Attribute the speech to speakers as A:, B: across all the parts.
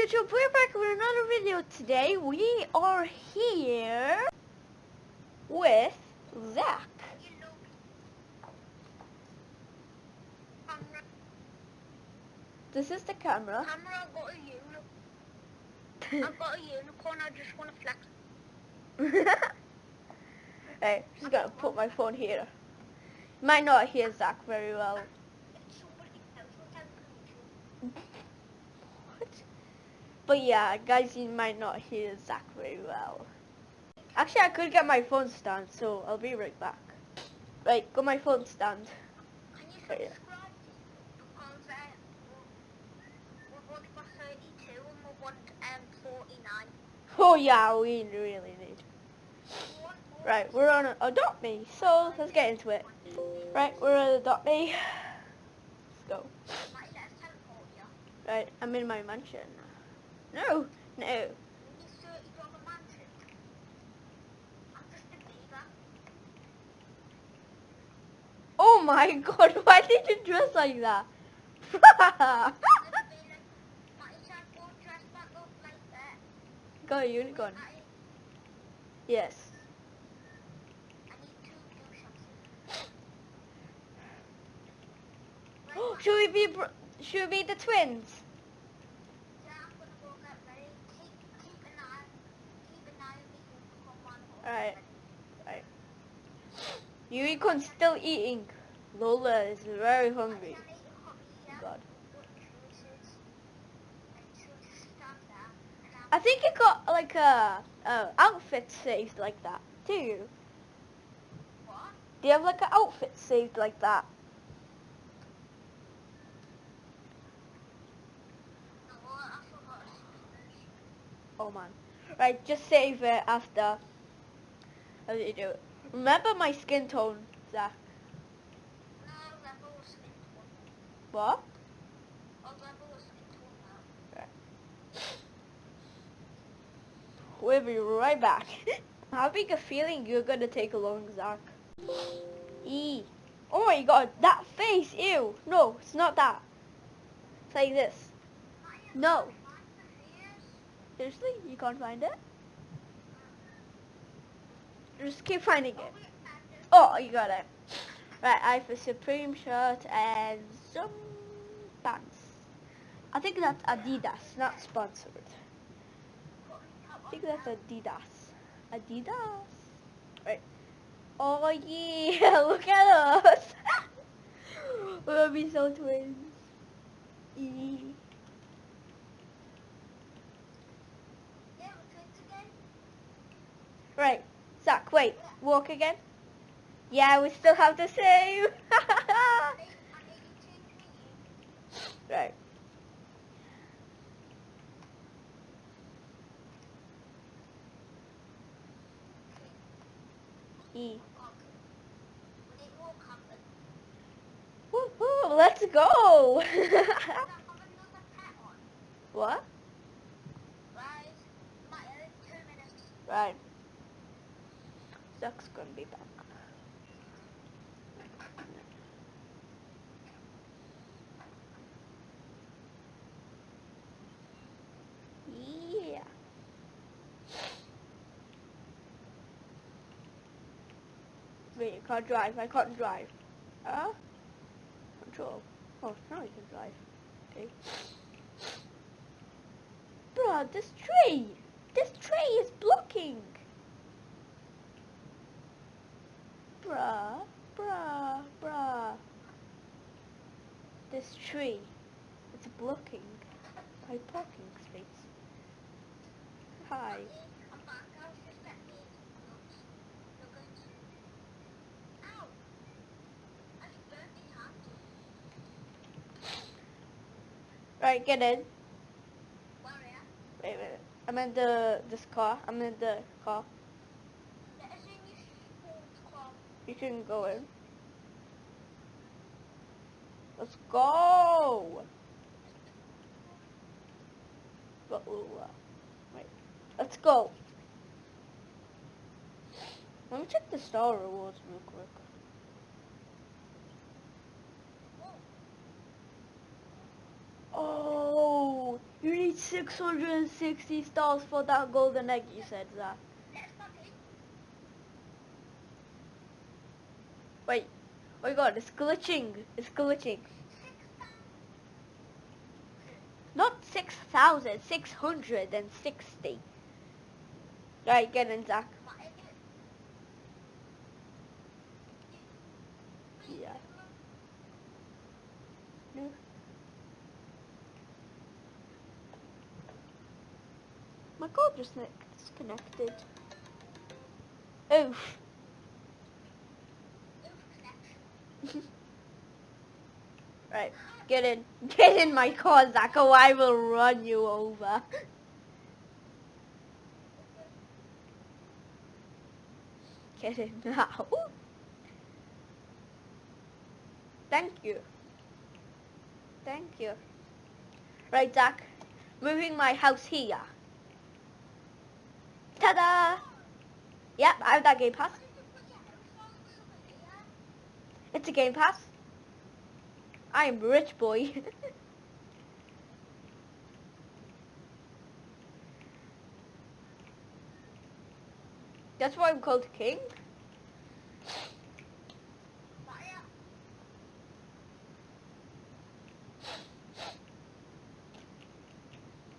A: YouTube? We're back with another video today. We are here with Zach. This is the camera.
B: camera, I've got a unicorn. I've got a unicorn, I just want to flex.
A: hey, just gonna put my phone here. You might not hear Zach very well.
B: It's somebody else who has control.
A: What? But yeah, guys, you might not hear Zach very well. Actually, I could get my phone stand, so I'll be right back. Right, got my phone stand.
B: Can you
A: Oh, yeah.
B: subscribe? Because we- we've only got 32 and we want 49.
A: Oh yeah, we really need.
B: We want more.
A: Right, we're on Adopt Me, so let's get into it. Right, we're on Adopt Me. Let's go.
B: Might let us teleport you.
A: Right, I'm in my mansion. No, no.
B: We need 30 dollar mansion. I'm just a beaver.
A: Oh my god, why did you dress like that?
B: Go
A: unicorn. Yes. Should we be should we be the twins?
B: Yeah, I'm gonna go get ready. Keep, keep an eye, keep an eye on me.
A: Alright. Right. Unicorn's still eating. Lola is very hungry. God. I think you got like a, outfit saved like that. Do you?
B: What?
A: Do you have like an outfit saved like that? Oh man. Right, just save it after. How you do it? Remember my skin tone, Zach.
B: No, skin tone.
A: What?
B: Tone now.
A: We'll be right back. Having a feeling you're gonna take a long Zach. E. Oh my god, that face, ew. No, it's not that. It's like this. No. Seriously? You can't find it? Just keep finding it. Oh, you got it. Right, I have a Supreme shirt and some pants. I think that's Adidas, not sponsored. I think that's Adidas. Adidas. Right. Oh yeah, look at us. We're gonna be so twins. Right. Zach, wait. Walk again. Yeah, we still have the same. right. E. Woohoo, let's go. what? Right. Zach's gonna be back. Yeah. Wait, you can't drive. I can't drive. Uh? Control. Oh, now you can drive. Okay. Bruh, this tree! This tree is blocking! Bruh, bruh, bruh. This tree, it's blocking my parking space. Hi. Right, get in. Wait, wait. I'm in the this car. I'm in the car. You can go in. Let's go. Got Lula. Uh, wait. Let's go. Let me check the star rewards real quick. Oh, You need 660 stars for that golden egg, you said that.
B: Let's party.
A: Wait. Oh my god, it's glitching. It's glitching. Not 6,000, 660. Right, get in, Zach. Yeah. No. My call just ne- disconnected. Oof. right, get in. Get in my car, Zach, or I will run you over. Get in now. Thank you. Thank you. Right, Zach. Moving my house here. Ta-da! Yep, I have that game pass. It's a game pass. I am rich boy. That's why I'm called king.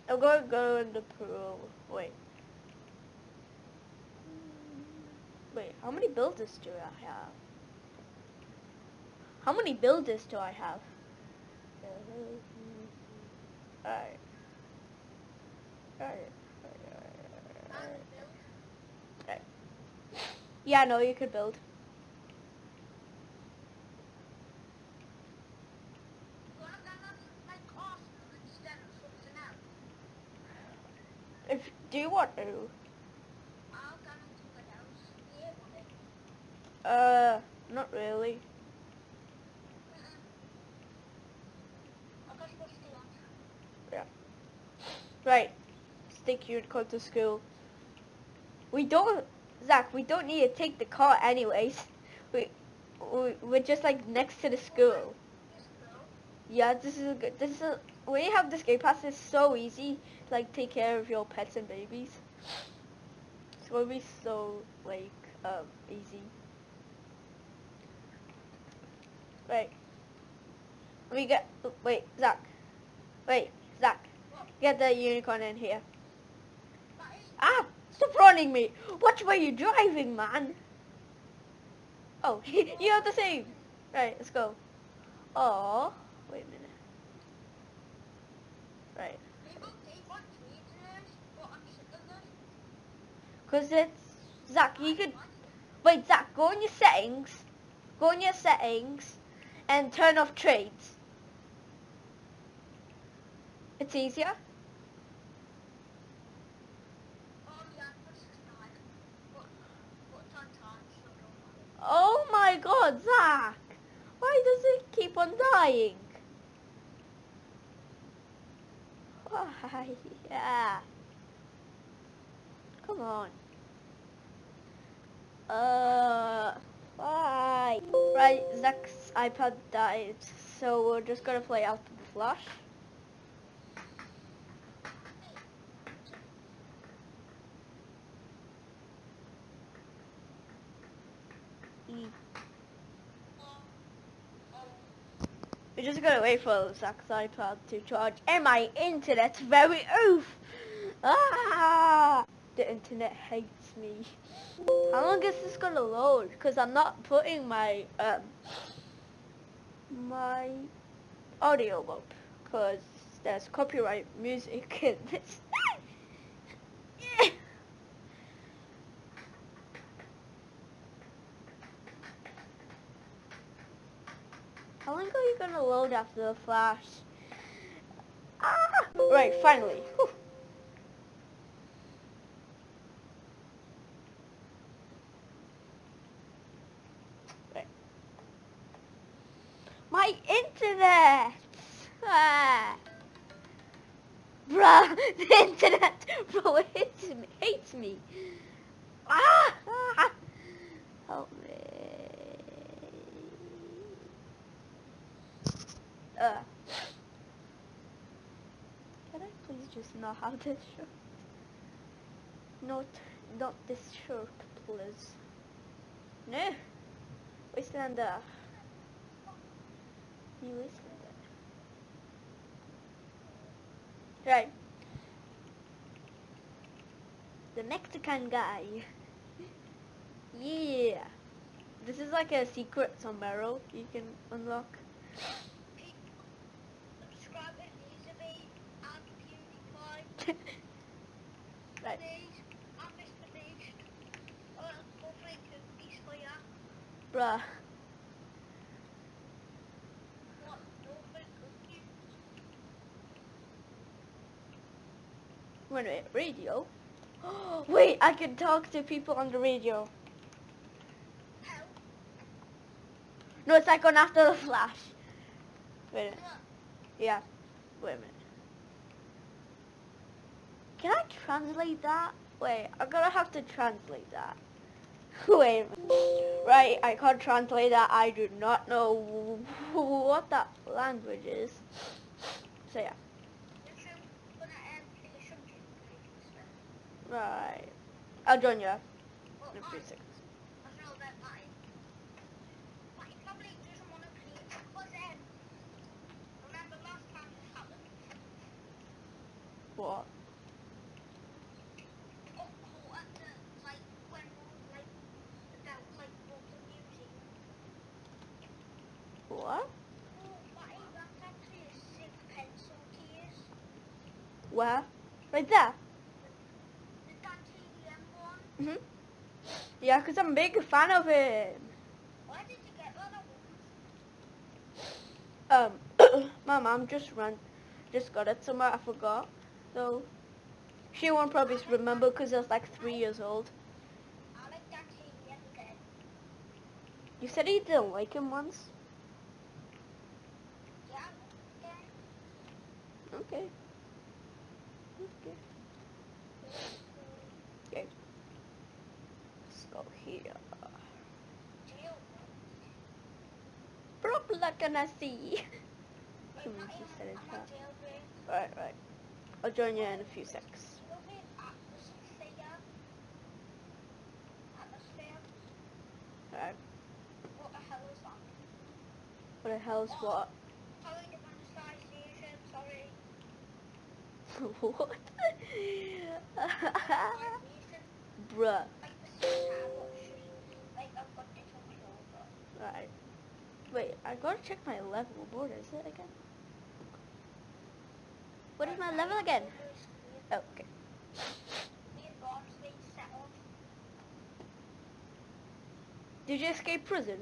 A: I'm gonna go in the pool. Wait. Wait, how many builders do I have? How many builders do I have? Yeah, no, you could build. If do you want to? Uh, not really. Right. Stick your code to school. We don't, Zach. We don't need to take the car anyways. We, we we're just like next to the school. Yeah, this is a good. This is a, you have this game pass, it's so easy like take care of your pets and babies. It's gonna be so like um easy. Wait. We get. Wait, Zach. Wait, Zach. Get the unicorn in here. Ah! Stop running me! Watch where you're driving, man! Oh, you have the same! Right, let's go. Oh, wait a minute. Right. Because it's... Zach, you could... Wait, Zach, go in your settings. Go in your settings and turn off trades. It's easier. Oh my god, Zach! Why does it keep on dying? Why? Yeah. Come on. Uh, why? Right, Zach's iPad died, so we're just gonna play out the flash. We're just gonna wait for Zach's iPad to charge and my internet's very oof. Ah! The internet hates me. How long is this gonna load? Because I'm not putting my um my audio up because there's copyright music in this. Gonna load after the flash? Ah! Right, finally. Whew. My internet! Ah. Bruh, the internet, bro, it hates me. Hates me. Ah! ah. Help me. Uh. Can I please just not have this shirt. Not, not this shirt, please. No. Wastelander. You Wastelander. Right. The Mexican guy. Yeah. This is like a secret sombrero you can unlock.
B: Subscribe to Elizabeth and PewDiePie.
A: right.
B: Please, and Mr. Beast. Uh, hopefully cookies for ya.
A: Bruh.
B: What? No free cookies?
A: Radio? Wait, I can talk to people on the radio. No, it's like on After the Flash. Wait a minute. Yeah. Wait a minute. Can I translate that? Wait, I'm gonna have to translate that. Wait. Right, I can't translate that. I do not know what that language is. So yeah.
B: If you're gonna um, play some gameplay,
A: Right. I'll join you
B: well,
A: in a few seconds. What? What? Where? Right there.
B: The titanium one.
A: Mhm. Yeah, 'cause I'm a big fan of it.
B: Why did you get one?
A: Um, my mom just ran, just got it somewhere. I forgot. So she won't probably remember 'cause I was like three years old. You said you didn't like him once.
B: Yeah.
A: Okay. Okay. Let's go here.
B: Jail.
A: Can I see?
B: Wait, not
A: she
B: even-
A: it
B: I'm on
A: fast.
B: jailbreak.
A: Right, right. I'll join you in a few secs.
B: Jailbreak atmosphere. Atmosphere.
A: Right.
B: What the hell is that?
A: What the what?
B: Sorry, the sorry.
A: what? Bruh.
B: Like the same time, but it's just, like, I've got different clothes.
A: Right. Wait, I gotta check my level. What is it again? What is my level again? Oh, okay.
B: Me and Bob's been settled.
A: Did you escape prison?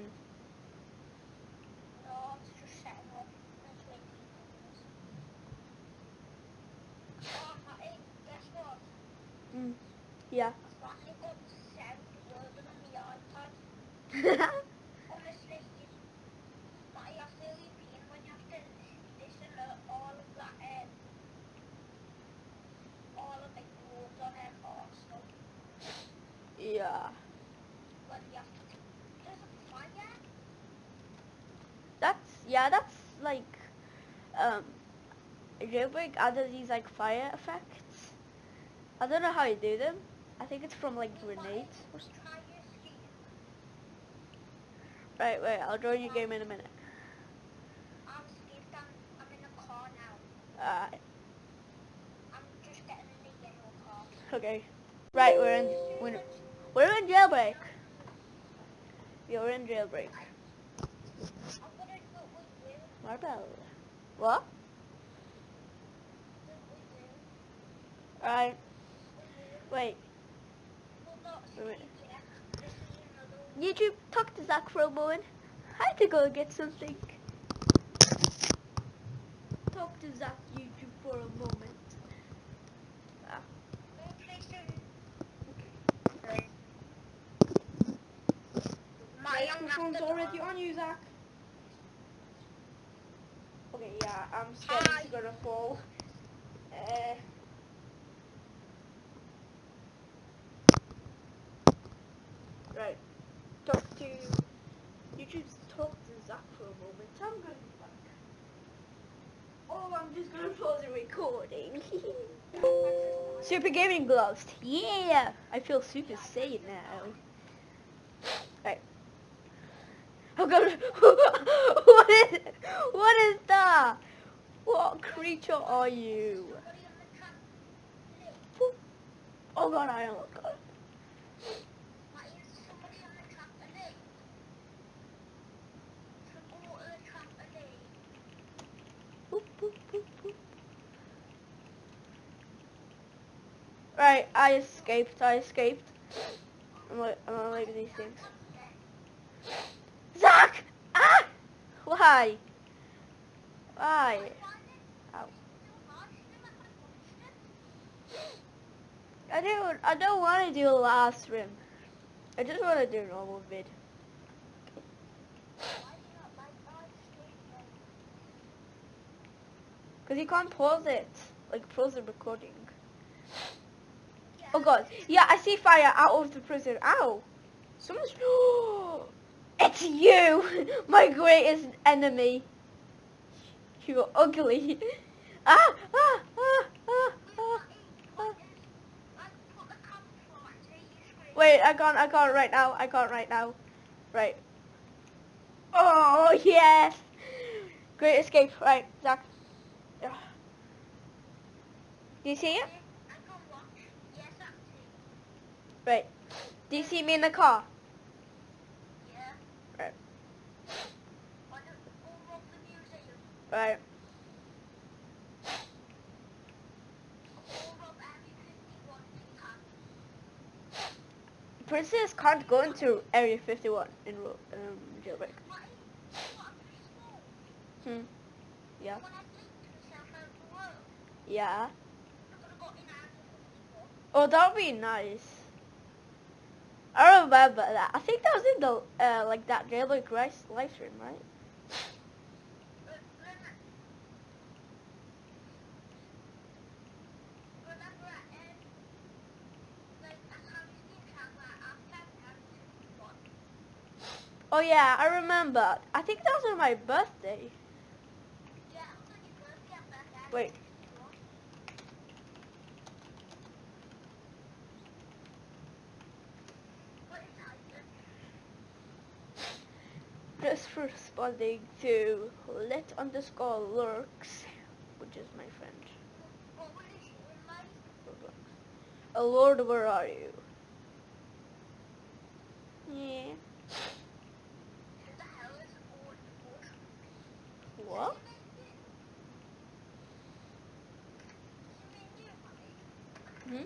B: No, it's just setting up. That's way too guess what?
A: Mm. Yeah.
B: I've got sound working on the iPad. Honestly, it's like I feel your pain when you have to listen to all of that, um, all of the words on it or stuff.
A: yeah.
B: When you have to, there's a fire.
A: That's yeah. That's like um. Jailbreak added these like fire effects. I don't know how you do them. I think it's from like grenades. Right, wait. I'll join your game in a minute. Uh, okay. Right, we're in. We're, we're in jailbreak. You're in jailbreak.
B: I'm gonna go with you.
A: Marble. What? Alright. Wait. Wait, wait.
B: Steve yet. This is another one.
A: YouTube, talk to Zach for a moment. I had to go get something. Talk to Zach YouTube for a moment. Ah,
B: Go play some
A: okay.
B: My
A: Microphone's already on you, Zach. Okay, yeah, I'm scared
B: Hi.
A: it's gonna fall. Uh, right. Talk to YouTube. Talk to Zach for a moment. I'm gonna be back. Oh, I'm just gonna pause the recording. Super gaming gloves. Yeah, I feel super sane now. Right. Oh god. what is that? What creature are you? Oh god, I am god. Boop, boop. Right, I escaped, I escaped. I'm I'm gonna leave these things. Ah! Why? Why? I don't, I don't want to do last rim. I just want to do normal vid. Because you can't pause it. Like, pause the recording. Oh god. Yeah, I see fire out of the prison. Ow. Someone's... it's you! My greatest enemy. You're ugly. ah, ah, ah, ah, ah, ah. Wait, I can't, I can't right now. I can't right now. Right. Oh, yes! Great escape. Right, Zach. Yeah. Do you see it? Right. Do you see me in the car? Right. Princess can't go into Area 51 in um, jailbreak. Hmm. Yeah. Yeah. Oh, that would be nice. I remember that. I think that was in the, uh, like that jailbreak live stream, right? Oh yeah, I remember. I think that was on my birthday. Wait. Just responding to let underscore lurks, which is my friend. Oh Lord, where are you? Yeah. What? Hmm?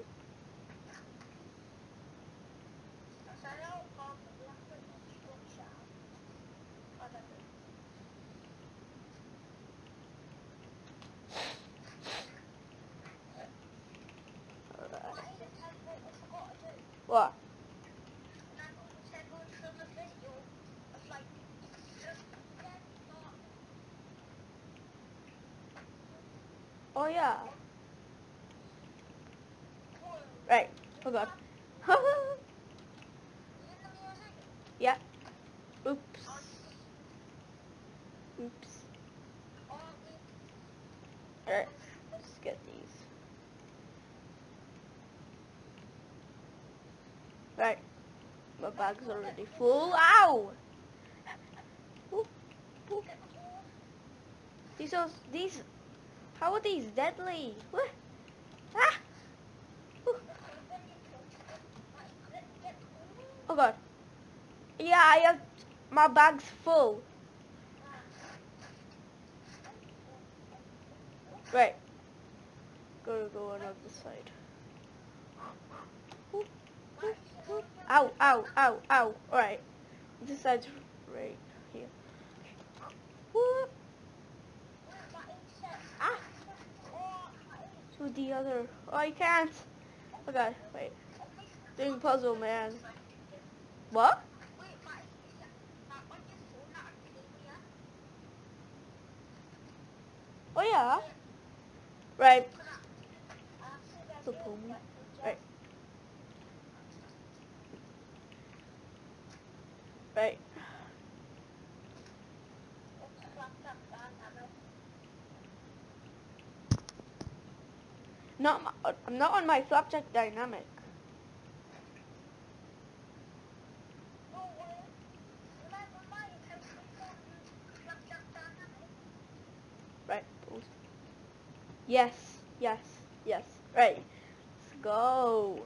A: What? Oh yeah. Right. Oh god. yeah. Oops. Oops. Alright. Let's get these. Right. My bag's already full. Ow! Ooh, ooh. These are these. How are these deadly? What? Ah! Oh god. Yeah, I have my bag's full. Right. Gotta go on the side. Ow, ow, ow, ow. Alright. This side's right here. Whoop. Ah! To the other. Oh, I can't. Oh, okay, wait. Doing puzzle, man. What? Oh yeah. Right. Right. Right. Not my, I'm uh, not on my
B: up dynamic?
A: Right. Yes. Yes. Yes. Right. Let's go.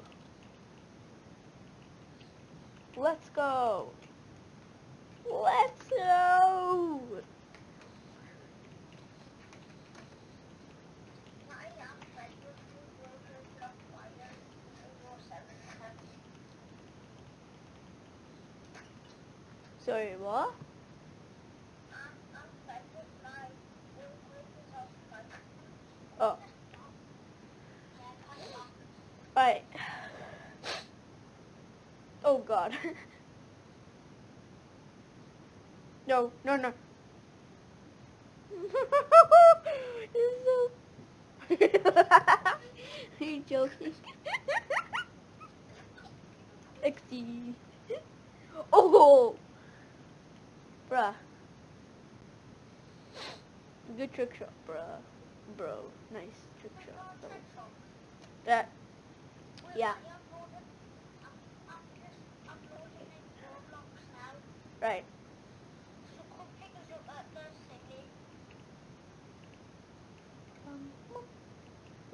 A: Let's go. Let's go.
B: I am ready to go to the fire. Four seven ten.
A: Sorry, what?
B: I'm I'm ready with my workers off my.
A: Oh,
B: Yeah, I am.
A: right. Oh God. no, no, no. You're so. Are you joking? XD. Oh! Bruh. Good trick shot, bruh. Bro. Nice trick shot. Bro. That. Yeah. Right. Um,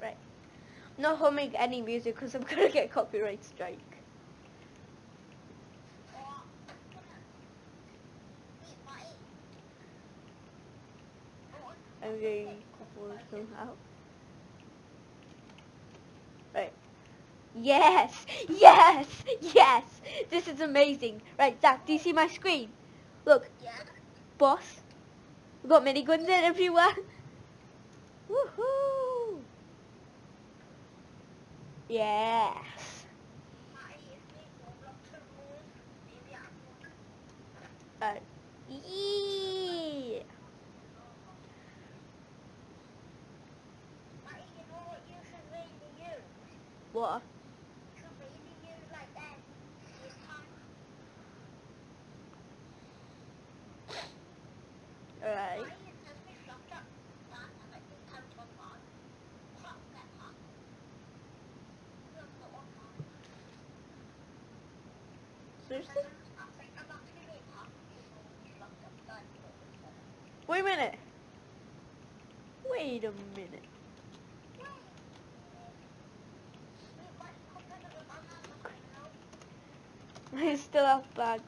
A: right. Not humming any music because I'm gonna get copyright strike. I'm getting couple somehow. Right. Yes! Yes! Yes! This is amazing. Right, Zach, do you see my screen? Look, boss. We've got miniguns in everywhere. Woohoo! Yes. Uh, yeah. What? Alright. Seriously? Wait a minute. Wait a minute. I still have bag.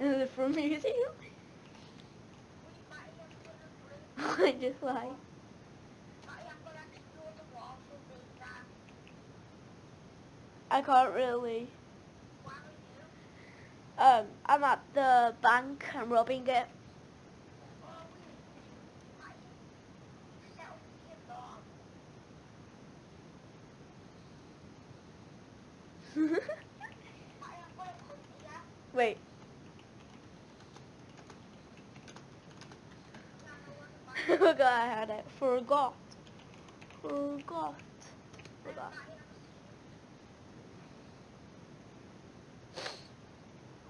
A: Is it from museum? I just like. I can't really. Um, I'm at the bank. I'm robbing it. Wait. Forgot I had it. Forgot. Forgot. Forgot.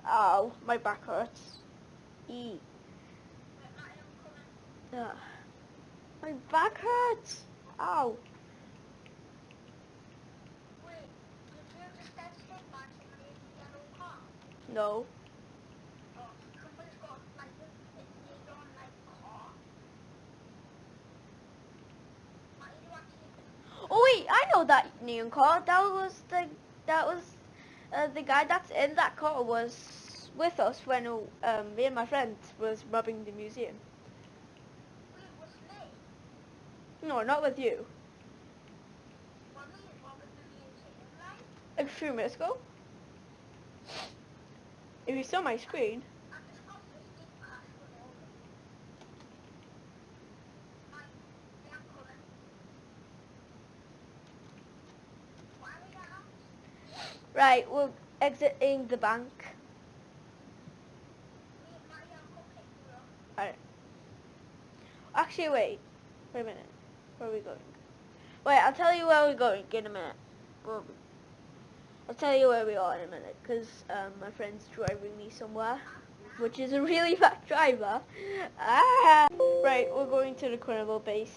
A: Ow, my back hurts. E. Ugh. My back hurts. Ow. No. Oh wait, I know that neon car. That was the that was uh, the guy that's in that car was with us when um, me and my friend was robbing the museum. No, not with you. A few minutes ago. If you saw my screen. Right, we're exiting the bank. Alright. Actually, wait. Wait a minute. Where are we going? Wait, I'll tell you where we're going in a minute. I'll tell you where we are in a minute, because um, my friend's driving me somewhere. which is a really bad driver. Ah. Right, we're going to the criminal base.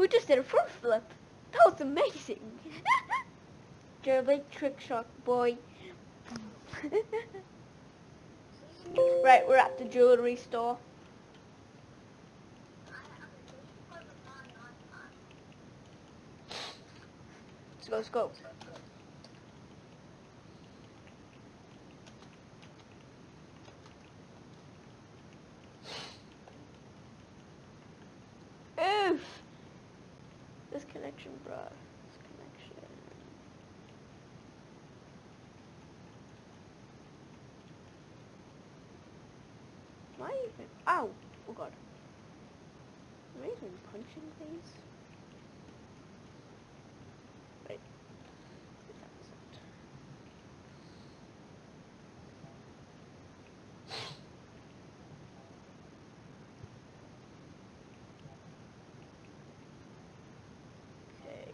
A: We just did a front flip. That was amazing. Big trick shot boy. right, we're at the jewelry store. Let's go, let's go. Oof! This connection. This connection. Am I even? Ow! Oh god. Am I even punching things? Wait. That was it. Okay.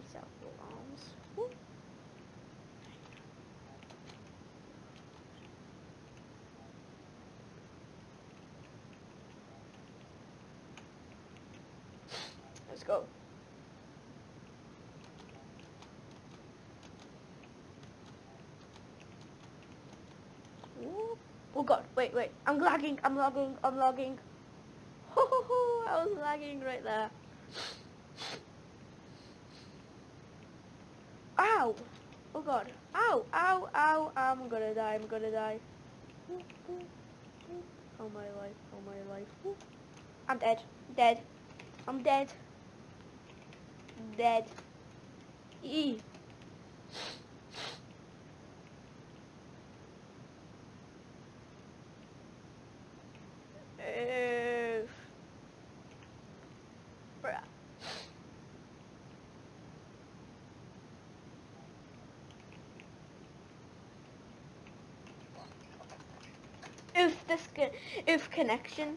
A: Sell alarms. Woo. Let's go. Ooh. Oh god, wait, wait. I'm lagging, I'm lagging, I'm lagging. Ho ho ho, I was lagging right there. Ow! Oh god. Ow, ow, ow, I'm gonna die, I'm gonna die. Oh my life, oh my life. I'm dead, dead. I'm dead. Dead. E. Oof. Bruh. Oof, this oof connection.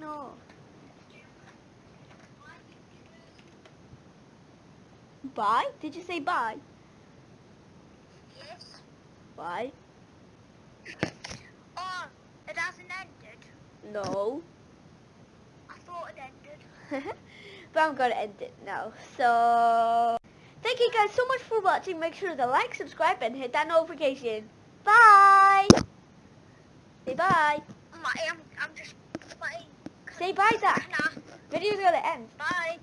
A: no. Bye? Did you say bye?
B: Yes.
A: Bye?
B: Oh, it hasn't ended.
A: No.
B: I thought it ended.
A: but I'm gonna end it now. So, thank you guys so much for watching. Make sure to like, subscribe, and hit that notification. Bye! Say bye.
B: I'm, I'm just playing.
A: Say bye, Zach.
B: Nah.
A: Video's gonna end.
B: Bye.